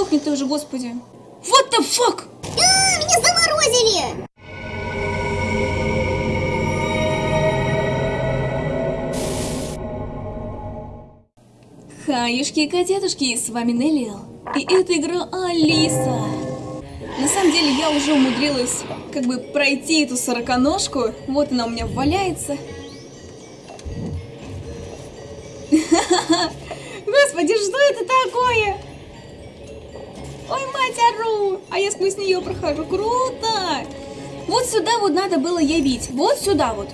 сдохни ты уже, господи. What the fuck? А, меня заморозили! Хаюшки и котятушки, с вами Неллиэл. И это игра Алиса. На самом деле я уже умудрилась как бы пройти эту сороконожку. Вот она у меня валяется. Господи, что это такое? Ой, мать, ору! А я сквозь нее прохожу. Круто! Вот сюда вот надо было явить. Вот сюда вот.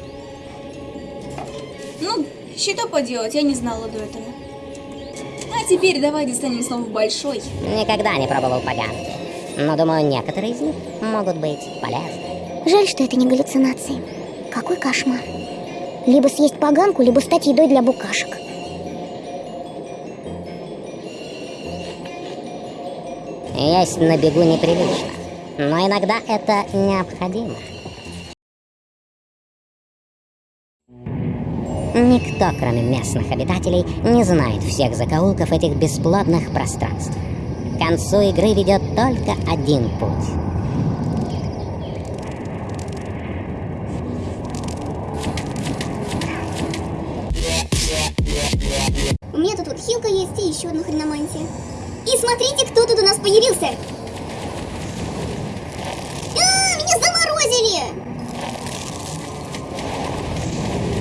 Ну, что поделать, я не знала до этого. А теперь давай достанем снова большой. Никогда не пробовал поганки. Но думаю, некоторые из них могут быть полезны. Жаль, что это не галлюцинации. Какой кошмар. Либо съесть поганку, либо стать едой для букашек. Есть на бегу неприлично. Но иногда это необходимо. Никто, кроме местных обитателей, не знает всех закоулков этих бесплодных пространств. К концу игры ведет только один путь. У меня тут вот хилка есть и еще одна хреномантия. И смотрите, кто тут у нас появился! А, меня заморозили!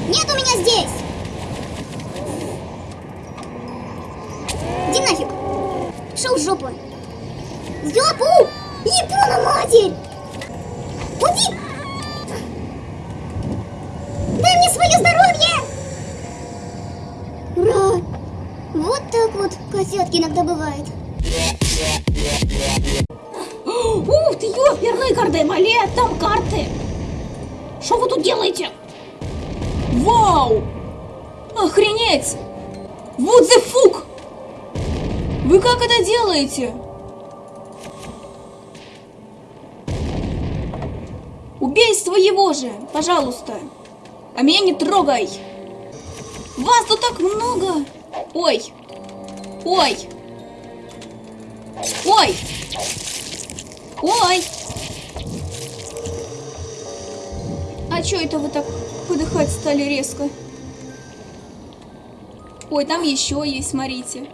Нет у меня здесь! Иди нафиг! Шел в жопу! Жопу! Япона матерь! Вау! Охренеть! Вот the fuck! Вы как это делаете? Убей своего же, пожалуйста. А меня не трогай. Вас тут так много. Ой. Ой. Ой. Ой. А чё это вы так подыхать стали резко? Ой, там еще есть, смотрите.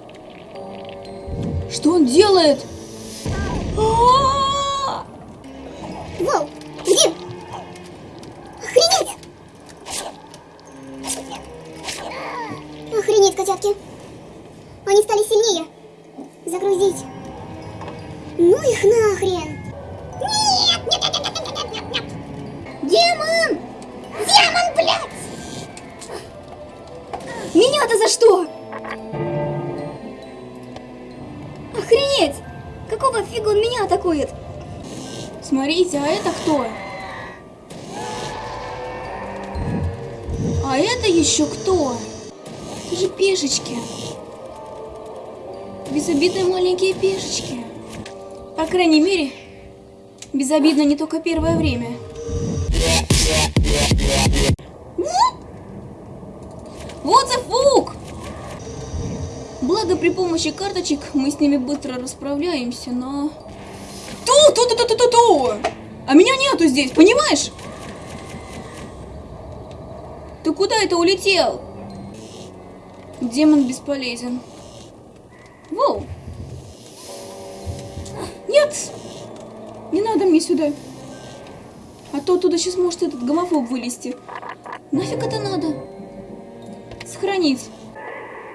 Что он делает? А-а-а! Вау! Где? Охренеть! Охренеть, котятки! Они стали сильнее. Загрузить. Ну их нахрен! Меня-то за что? Охренеть! Какого фига он меня атакует? Смотрите, а это кто? А это еще кто? Это же пешечки. Безобидные маленькие пешечки. По крайней мере, безобидно не только первое время. Вот за фук! Благо при помощи карточек мы с ними быстро расправляемся, но... Ту, ту, ту, ту, ту, ту, ту! А меня нету здесь, понимаешь? Ты куда это улетел? Демон бесполезен. Воу! Нет! Не надо мне сюда. А то оттуда сейчас может этот гомофоб вылезти. Нафиг это надо? Сохранить.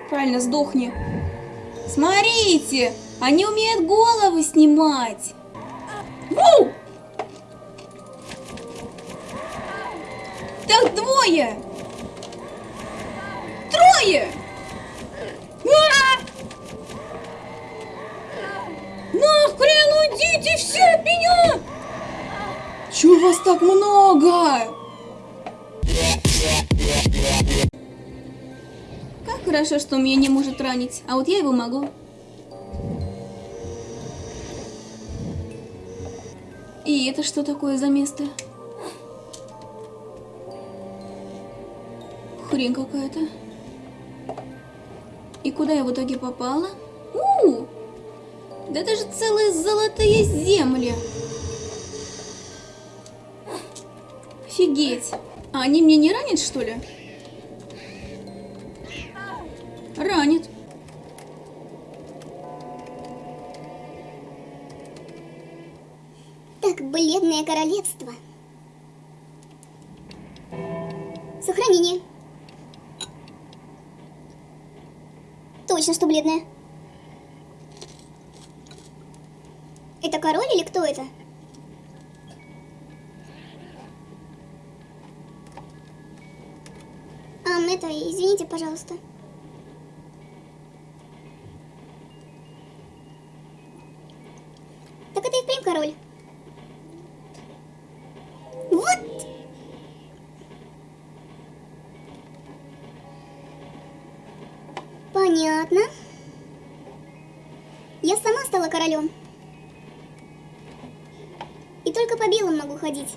Правильно, сдохни. Смотрите! Они умеют головы снимать. Воу! Так двое! Хорошо, что он меня не может ранить, а вот я его могу. И это что такое за место? Хрень какая-то. И куда я в итоге попала? У, -у, -у! Да это же целые золотые земли. Офигеть. А они мне не ранят, что ли? Ранит. Так, бледное королевство. Сохранение. Точно, что бледное. Это король или кто это? А, это, извините, пожалуйста. Впрямь король. Вот! Понятно. Я сама стала королем. И только по белым могу ходить.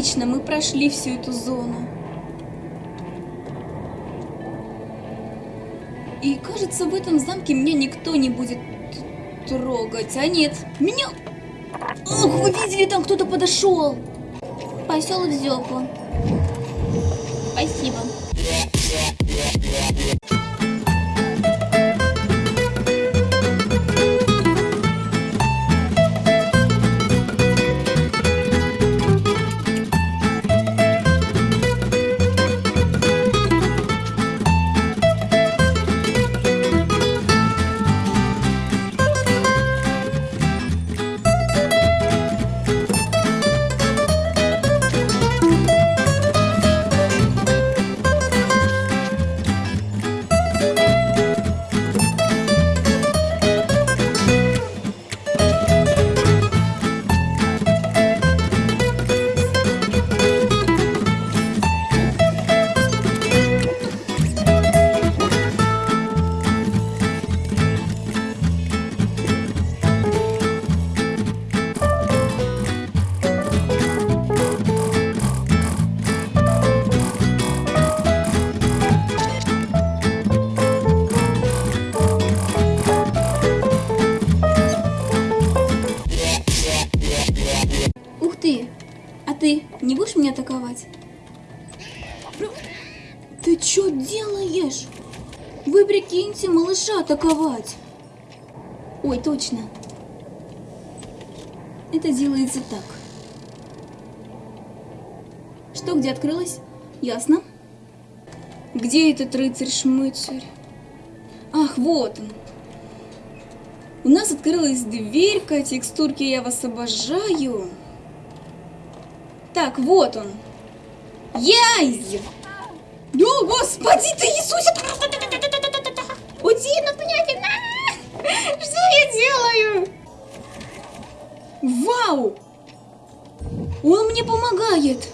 Отлично, мы прошли всю эту зону. И кажется, в этом замке меня никто не будет трогать. А нет, меня... Ох, вы видели, там кто-то подошел. Посел в зёпу. Спасибо. Атаковать. Ой, точно. Это делается так. Что, где открылось? Ясно. Где этот рыцарь-шмыцарь? Ах, вот он. У нас открылась дверька, текстурки я вас обожаю. Так, вот он. Яй! Да, господи ты, Иисусе! Ну блядь, на! Что я делаю? Вау! Он мне помогает!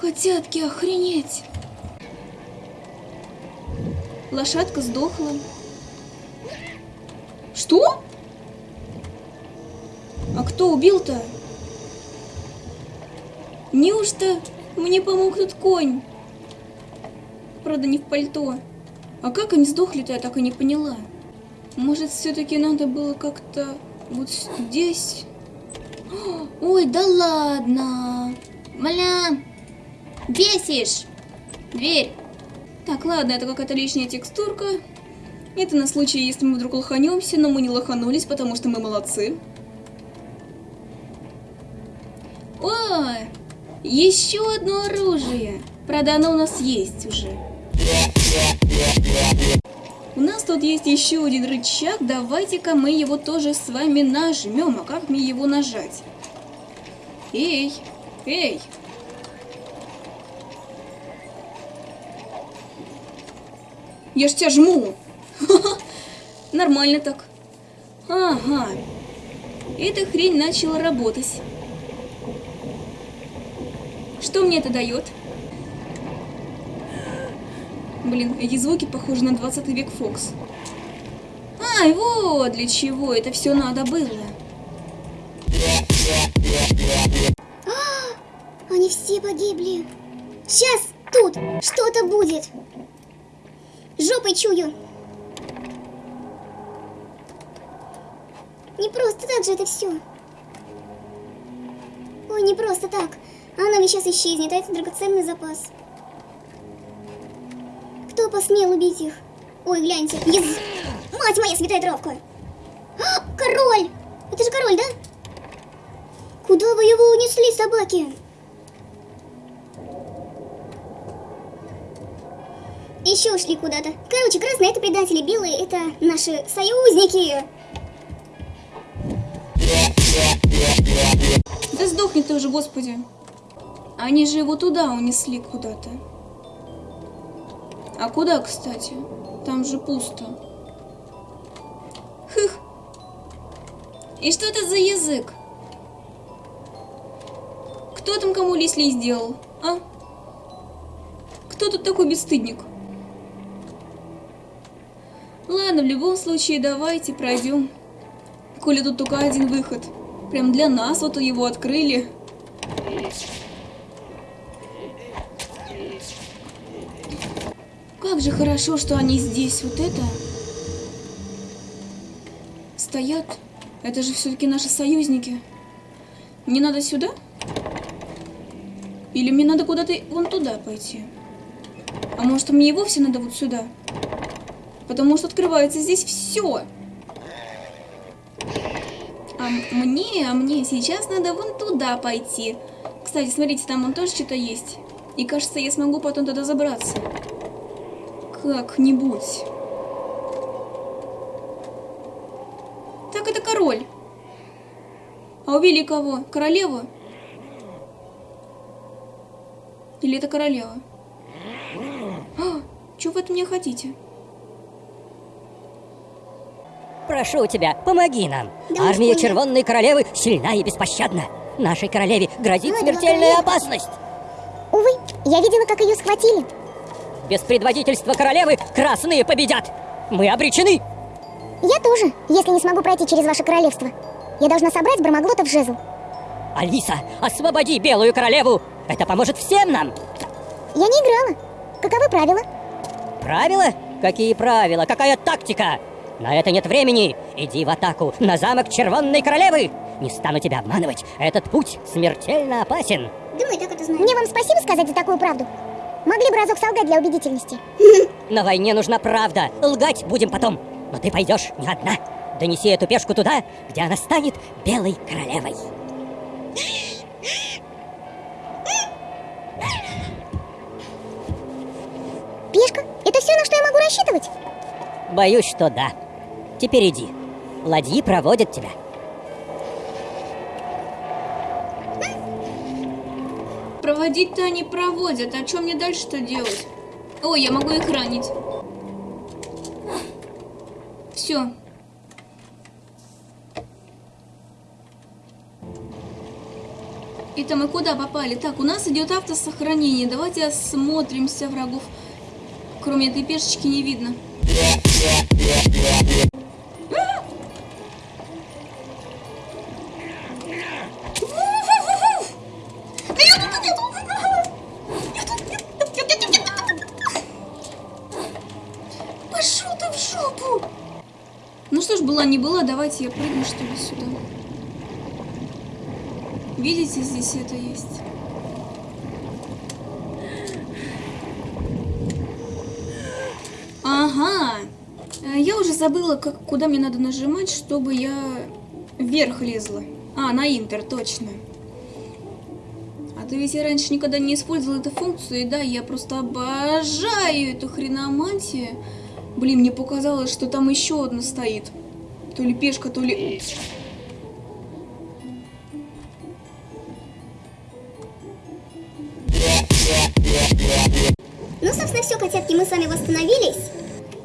Котятки, охренеть! Лошадка сдохла. Что? А кто убил-то? Неужто мне помог тут конь? Правда, не в пальто. А как они сдохли-то, я так и не поняла. Может, все-таки надо было как-то вот здесь? Ой, да ладно. Мля, бесишь. Дверь. Так, ладно, это какая-то лишняя текстурка. Это на случай, если мы вдруг лоханемся, но мы не лоханулись, потому что мы молодцы. О, еще одно оружие. Правда, оно у нас есть уже. У нас тут есть еще один рычаг. Давайте-ка мы его тоже с вами нажмем. А как мне его нажать? Эй, эй. Я ж тебя жму. Нормально так. Ага. Эта хрень начала работать. Что мне это дает? Блин, эти звуки похожи на 20 век Фокс. Ай, вот для чего это все надо было. А, Они все погибли. Сейчас тут что-то будет. Жопой чую. Не просто так же это все. Ой, не просто так. Она ведь сейчас исчезнет, а это драгоценный запас. Кто посмел убить их? Ой, гляньте. Ез... Мать моя святая травка! А, король! Это же король, да? Куда вы его унесли, собаки? Еще ушли куда-то. Короче, красные это предатели, белые это наши союзники. Да сдохни ты уже, господи. Они же его туда унесли куда-то. А куда, кстати? Там же пусто. Хых. И что это за язык? Кто там кому Лисли сделал, а? Кто тут такой бесстыдник? Ладно, в любом случае, давайте пройдем. Коли тут только один выход. Прям для нас вот его открыли. Как же хорошо, что они здесь. Вот это. Стоят. Это же все-таки наши союзники. Мне надо сюда? Или мне надо куда-то вон туда пойти? А может, мне и вовсе надо вот сюда? Потому что открывается здесь все. А мне, а мне сейчас надо вон туда пойти. Кстати, смотрите, там вон тоже что-то есть. И кажется, я смогу потом туда забраться. Как-нибудь. Так, это король. А убили кого? Королеву? Или это королева? А, что вы от меня хотите? Прошу тебя, помоги нам. Да Армия. Червонной Королевы сильна и беспощадна. Нашей королеве грозит Ладно, смертельная опасность. Увы, я видела, как ее схватили. Без предводительства королевы красные победят. Мы обречены. Я тоже, если не смогу пройти через ваше королевство. Я должна собрать Бармаглота в жезл. Алиса, освободи Белую Королеву. Это поможет всем нам. Я не играла. Каковы правила? Правила? Какие правила? Какая тактика? На это нет времени. Иди в атаку на замок Червонной Королевы. Не стану тебя обманывать. Этот путь смертельно опасен. И так это знаем. Мне вам спасибо сказать за такую правду. Могли бы разок солгать для убедительности. На войне нужна правда. Лгать будем потом. Но ты пойдешь не одна. Донеси эту пешку туда, где она станет белой королевой. Пешка, это все, на что я могу рассчитывать? Боюсь, что да. Теперь иди. Ладьи проводят тебя. Проводить-то они проводят. А что мне дальше-то делать? Ой, я могу их ранить. Все. Это мы куда попали? Так, у нас идет автосохранение. Давайте осмотримся врагов. Кроме этой пешечки не видно. Была не была, давайте я прыгну что ли сюда. Видите, здесь это есть. Ага. Э, Я уже забыла, как, куда мне надо нажимать, чтобы я вверх лезла. А, на Интер, точно. А то ведь я раньше никогда не использовала эту функцию, и да, я просто обожаю эту хреномантию. Блин, мне показалось, что там еще одна стоит. То ли пешка, то ли... Ну, собственно, все, котятки, мы с вами восстановились.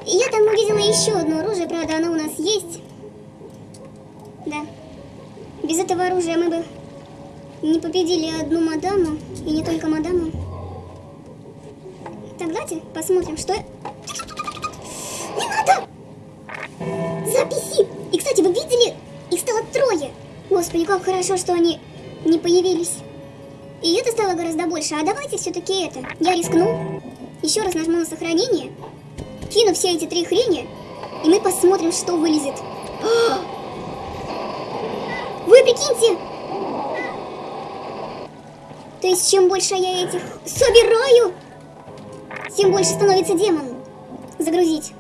Я там увидела еще одно оружие, правда, оно у нас есть. Да. Без этого оружия мы бы не победили одну мадаму, и не только мадаму. Так, давайте посмотрим, что... как хорошо, что они не появились. И это стало гораздо больше. А давайте все-таки это. Я рискну. Еще раз нажму на сохранение. Кину все эти три хрени. И мы посмотрим, что вылезет. Вы прикиньте! То есть, чем больше я этих собираю, тем больше становится демон. Загрузить.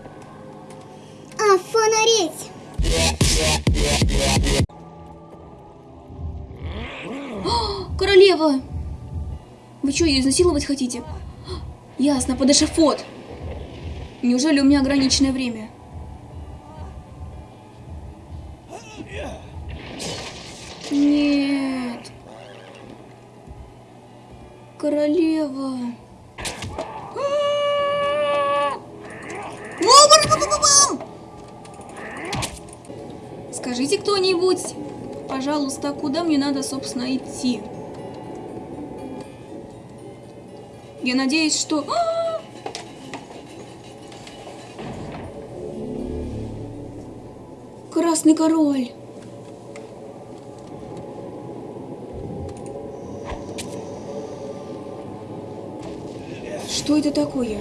А, фонареть. Королева! Вы что, ее изнасиловать хотите? Ясно, под эшафот. Неужели у меня ограниченное время? Нет. Королева. Скажите кто-нибудь, пожалуйста, куда мне надо, собственно, идти? Я надеюсь, что... Красный король. Что это такое?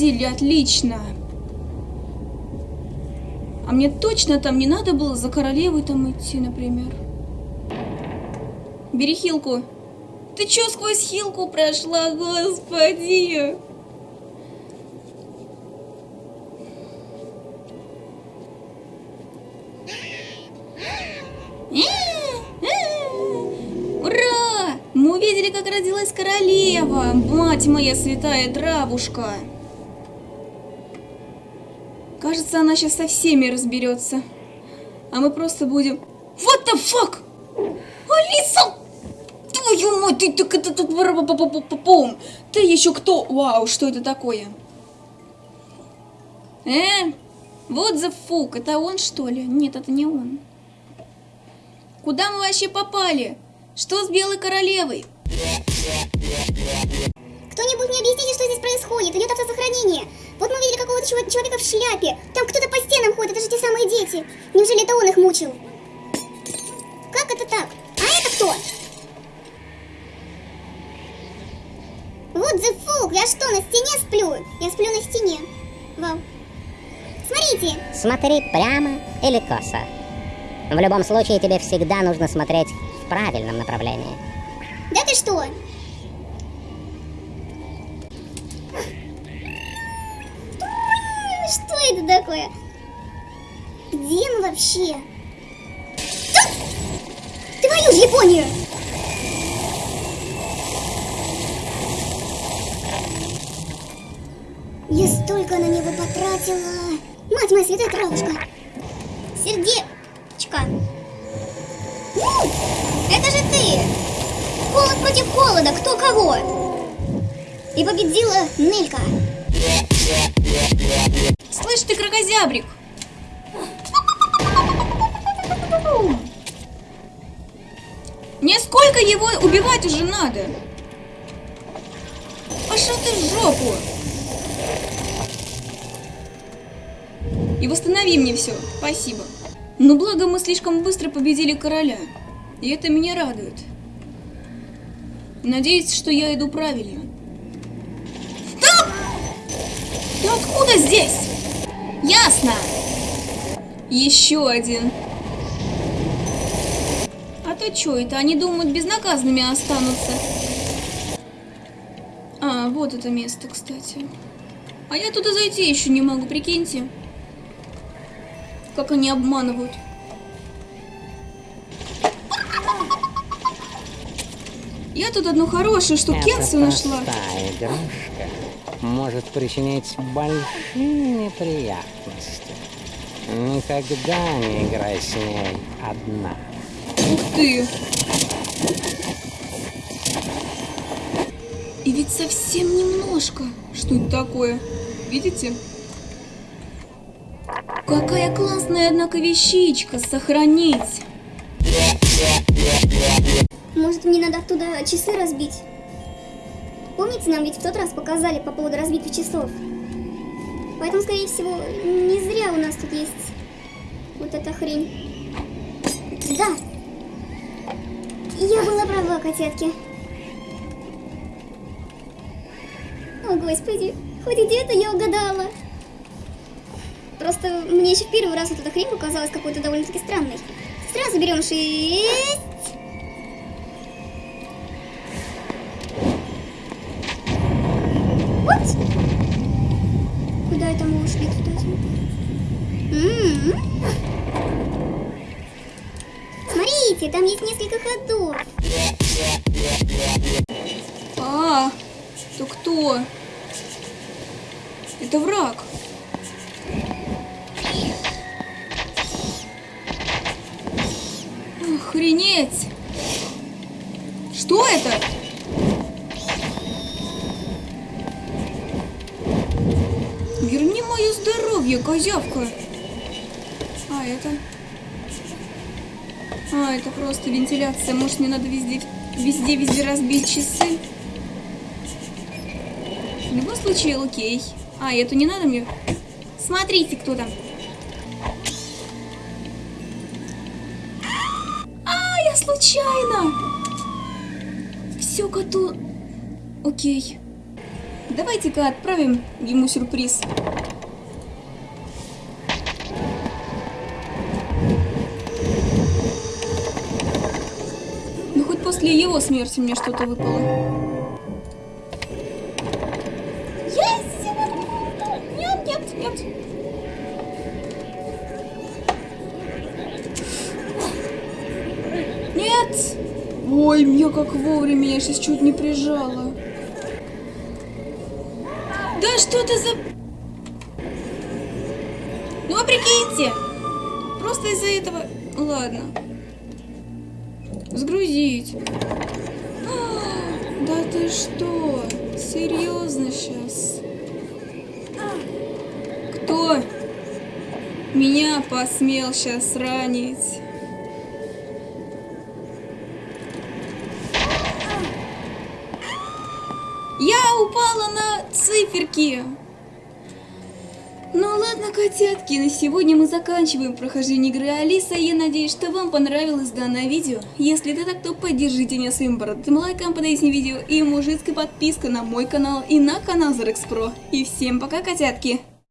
Победили, отлично. А мне точно там не надо было за королевой там идти, например. Бери хилку. Ты чё сквозь хилку прошла, господи? Ура! Мы увидели, как родилась королева, мать моя святая травушка. Кажется, она сейчас со всеми разберется. А мы просто будем... What the fuck? Алиса! Твою мать, ты так это тут... Ты еще кто? Вау, что это такое? Э? Вот the fuck, это он что ли? Нет, это не он. Куда мы вообще попали? Что с Белой Королевой? Кто-нибудь мне объясните, что здесь происходит? Идет автосохранение. Вот мы видели какого-то человека в шляпе. Там кто-то по стенам ходит, это же те самые дети. Неужели это он их мучил? Как это так? А это кто? Вот the fuck, я что, на стене сплю? Я сплю на стене. Вау. Смотрите, Смотри прямо или косо. В любом случае тебе всегда нужно смотреть в правильном направлении. да ты что? Такое? Где мы вообще? Да! Твою ж Японию! Я столько на него потратила. Мать моя святая травушка. Сердечко. Ну, это же ты! Холод против холода, кто кого? И победила Нелька. Слышь ты, крокозябрик! Мне сколько его убивать уже надо? Пошел ты в жопу! И восстанови мне все, спасибо. Но благо мы слишком быстро победили короля. И это меня радует. Надеюсь, что я иду правильно. Здесь? Ясно. Еще один. А то что это? Они думают, безнаказанными останутся. А, вот это место, кстати. А я туда зайти еще не могу, прикиньте. Как они обманывают. Я тут одну хорошую штукенцию нашла. игрушка может причинить большие неприятности. Никогда не играй с ней одна. Ух ты! И ведь совсем немножко. Что это такое? Видите? Какая классная, однако, вещичка сохранить. Может, мне надо оттуда часы разбить? Помните, нам ведь в тот раз показали по поводу разбитых часов? Поэтому, скорее всего, не зря у нас тут есть вот эта хрень. Да! Я была права, котятки. О, господи, хоть где-то я угадала. Просто мне еще в первый раз вот эта хрень показалась какой-то довольно-таки странной. Сразу берем шесть. Смотрите, там есть несколько ходов. А, то кто? Это враг. Охренеть! Что это? Верни мое здоровье, козявка. А, это... А, это просто вентиляция. Может, мне надо везде, везде, везде разбить часы? В любом случае, окей. А, эту не надо мне? Смотрите, кто там. А, я случайно! Все коту... Окей. Давайте-ка отправим ему сюрприз. Его смерти мне что-то выпало. Нет, нет, нет. Нет! Ой, меня как вовремя, я сейчас чуть не прижала. Да что ты за... Ну, а прикиньте! Просто из-за этого... Ладно. Сгрузить. А, Да ты что? Серьезно сейчас? Кто меня посмел сейчас ранить? Я упала на циферки. Ладно, котятки, на сегодня мы заканчиваем прохождение игры Алиса. Я надеюсь, что вам понравилось данное видео. Если это так, то поддержите меня своим бородатым лайком под этим видео и мужицкой подпиской на мой канал и на канал Zarex Pro. И всем пока, котятки!